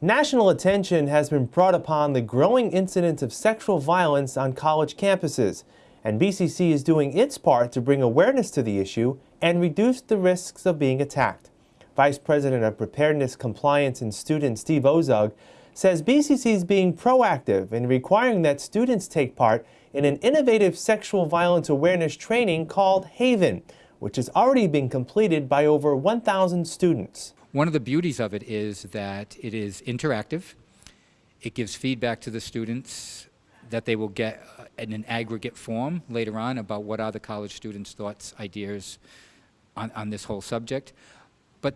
National attention has been brought upon the growing incidence of sexual violence on college campuses, and BCC is doing its part to bring awareness to the issue and reduce the risks of being attacked. Vice President of Preparedness, Compliance, and Student Steve Ozug says BCC is being proactive in requiring that students take part in an innovative sexual violence awareness training called Haven, which has already been completed by over 1,000 students. One of the beauties of it is that it is interactive. It gives feedback to the students that they will get uh, in an aggregate form later on about what are the college students' thoughts, ideas on, on this whole subject. But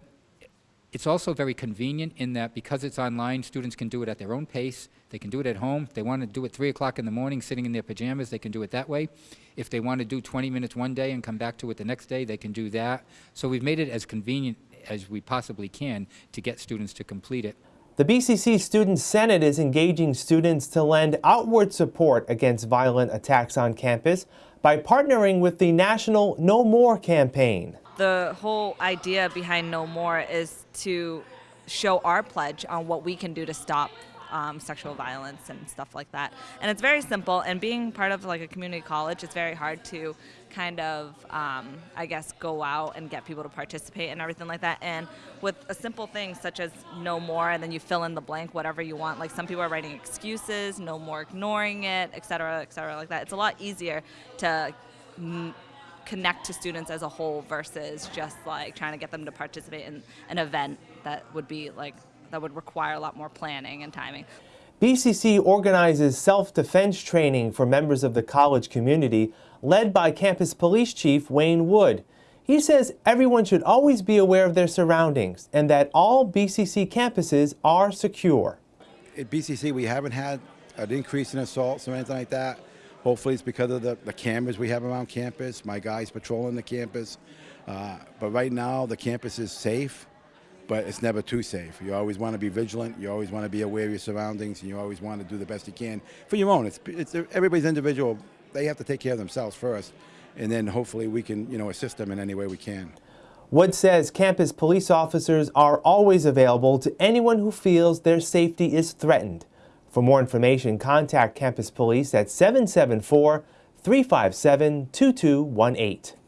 it's also very convenient in that because it's online, students can do it at their own pace. They can do it at home. If they want to do it 3 o'clock in the morning sitting in their pajamas, they can do it that way. If they want to do 20 minutes one day and come back to it the next day, they can do that. So we've made it as convenient as we possibly can to get students to complete it. The BCC Student Senate is engaging students to lend outward support against violent attacks on campus by partnering with the National No More campaign. The whole idea behind No More is to show our pledge on what we can do to stop um, sexual violence and stuff like that. And it's very simple. And being part of like a community college, it's very hard to kind of, um, I guess, go out and get people to participate and everything like that. And with a simple thing such as no more, and then you fill in the blank whatever you want. Like some people are writing excuses, no more ignoring it, et cetera, et cetera, like that. It's a lot easier to connect to students as a whole versus just like trying to get them to participate in an event that would be like that would require a lot more planning and timing. BCC organizes self-defense training for members of the college community, led by Campus Police Chief Wayne Wood. He says everyone should always be aware of their surroundings and that all BCC campuses are secure. At BCC, we haven't had an increase in assaults or anything like that. Hopefully it's because of the, the cameras we have around campus, my guys patrolling the campus. Uh, but right now, the campus is safe but it's never too safe. You always want to be vigilant. You always want to be aware of your surroundings, and you always want to do the best you can for your own. It's, it's everybody's individual. They have to take care of themselves first, and then hopefully we can, you know, assist them in any way we can. Wood says campus police officers are always available to anyone who feels their safety is threatened. For more information, contact campus police at 774 357 2218.